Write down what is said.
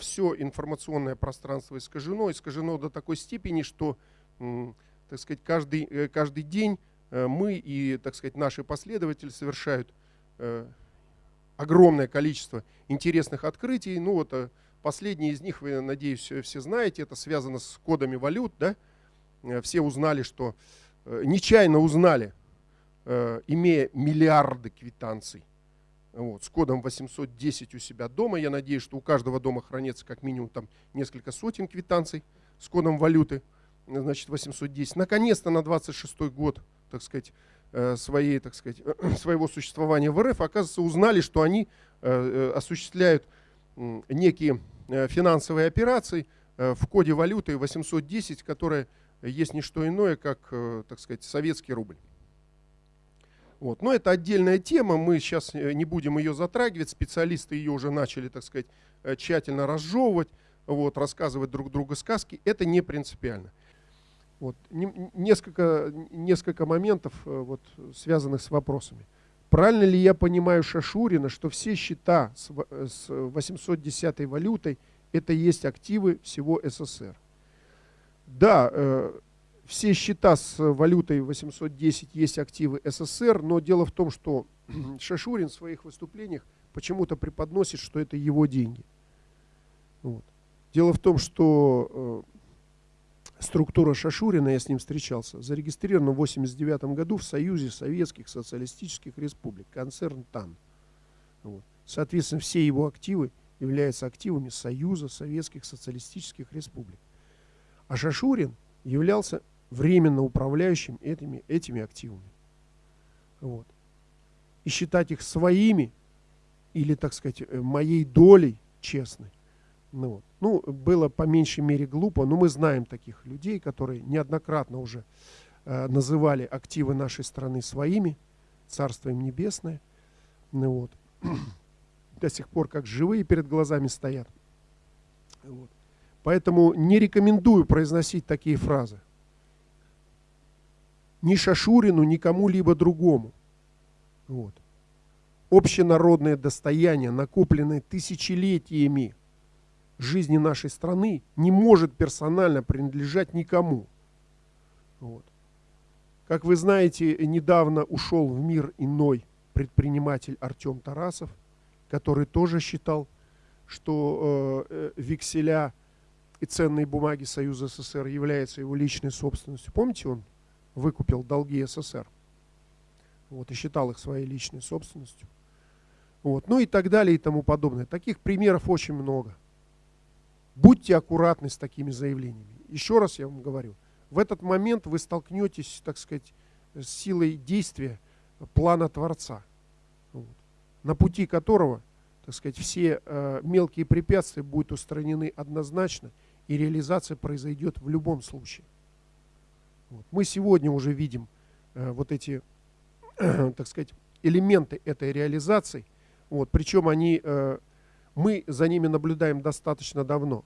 все информационное пространство искажено, искажено до такой степени, что, так сказать, каждый, э, каждый день э, мы и, так сказать, наши последователи совершают э, огромное количество интересных открытий. Ну вот последние из них, вы, надеюсь, все знаете, это связано с кодами валют. Да? Все узнали, что нечаянно узнали, имея миллиарды квитанций, вот, с кодом 810 у себя дома. Я надеюсь, что у каждого дома хранится как минимум там несколько сотен квитанций с кодом валюты, значит, 810. Наконец-то на 26 год, так сказать, э, своей, так сказать, своего существования в РФ, оказывается, узнали, что они э, э, осуществляют некие финансовые операции в коде валюты 810, которая есть не что иное, как, так сказать, советский рубль. Вот. Но это отдельная тема, мы сейчас э, не будем ее затрагивать, специалисты ее уже начали, так сказать, э, тщательно разжевывать, вот, рассказывать друг другу сказки, это не принципиально. Вот. Несколько, несколько моментов, э, вот, связанных с вопросами. Правильно ли я понимаю Шашурина, что все счета с 810 валютой это есть активы всего СССР? Да, все счета с валютой 810 есть активы СССР, но дело в том, что Шашурин в своих выступлениях почему-то преподносит, что это его деньги. Вот. Дело в том, что э, структура Шашурина, я с ним встречался, зарегистрирована в 1989 году в Союзе Советских Социалистических Республик, концерн ТАН. Вот. Соответственно, все его активы являются активами Союза Советских Социалистических Республик. А Шашурин являлся временно управляющим этими, этими активами. Вот. И считать их своими или, так сказать, э, моей долей честной. Ну, вот. ну, было по меньшей мере глупо, но мы знаем таких людей, которые неоднократно уже э, называли активы нашей страны своими, Царство им Небесное. Ну, вот. До сих пор как живые перед глазами стоят. Вот. Поэтому не рекомендую произносить такие фразы ни Шашурину, ни кому-либо другому. Вот. Общенародное достояние, накопленное тысячелетиями жизни нашей страны, не может персонально принадлежать никому. Вот. Как вы знаете, недавно ушел в мир иной предприниматель Артем Тарасов, который тоже считал, что э, э векселя и ценные бумаги Союза СССР являются его личной собственностью. Помните, он выкупил долги СССР. Вот, и считал их своей личной собственностью. Вот, ну и так далее и тому подобное. Таких примеров очень много. Будьте аккуратны с такими заявлениями. Еще раз я вам говорю, в этот момент вы столкнетесь, так сказать, с силой действия плана Творца, вот, на пути которого, так сказать, все э, мелкие препятствия будут устранены однозначно, и реализация произойдет в любом случае. Вот. Мы сегодня уже видим э, вот эти, э, так сказать, элементы этой реализации. Вот. Причем они, э, мы за ними наблюдаем достаточно давно.